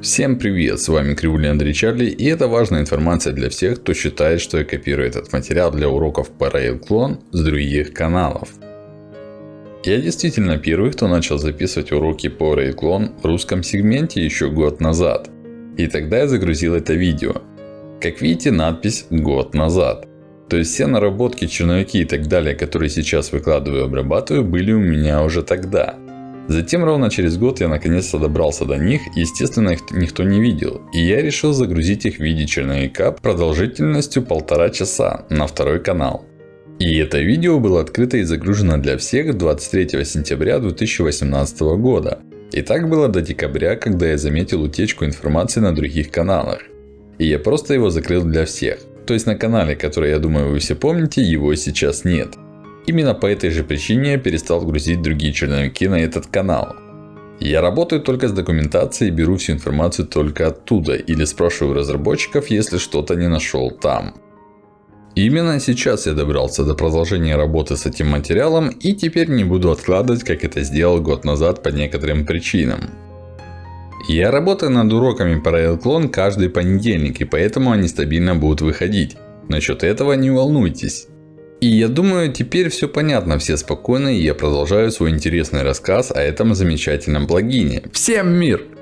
Всем привет, с вами Кривулин Андрей Чарли и это важная информация для всех, кто считает, что я копирую этот материал для уроков по RailClone с других каналов. Я действительно первый, кто начал записывать уроки по RailClone в русском сегменте еще год назад. И тогда я загрузил это видео. Как видите надпись «Год назад». То есть все наработки, черновики и так далее, которые сейчас выкладываю и обрабатываю, были у меня уже тогда. Затем ровно через год я наконец-то добрался до них, естественно их никто не видел. И я решил загрузить их в виде черновика продолжительностью полтора часа на второй канал. И это видео было открыто и загружено для всех 23 сентября 2018 года. И так было до декабря, когда я заметил утечку информации на других каналах. И я просто его закрыл для всех. То есть на канале, который я думаю вы все помните, его сейчас нет. Именно по этой же причине я перестал грузить другие черновики на этот канал. Я работаю только с документацией и беру всю информацию только оттуда. Или спрашиваю разработчиков, если что-то не нашел там. Именно сейчас я добрался до продолжения работы с этим материалом и теперь не буду откладывать, как это сделал год назад по некоторым причинам. Я работаю над уроками по RailClone каждый понедельник, и поэтому они стабильно будут выходить. Насчет этого не волнуйтесь. И я думаю, теперь все понятно, все спокойны, и я продолжаю свой интересный рассказ о этом замечательном плагине. Всем мир!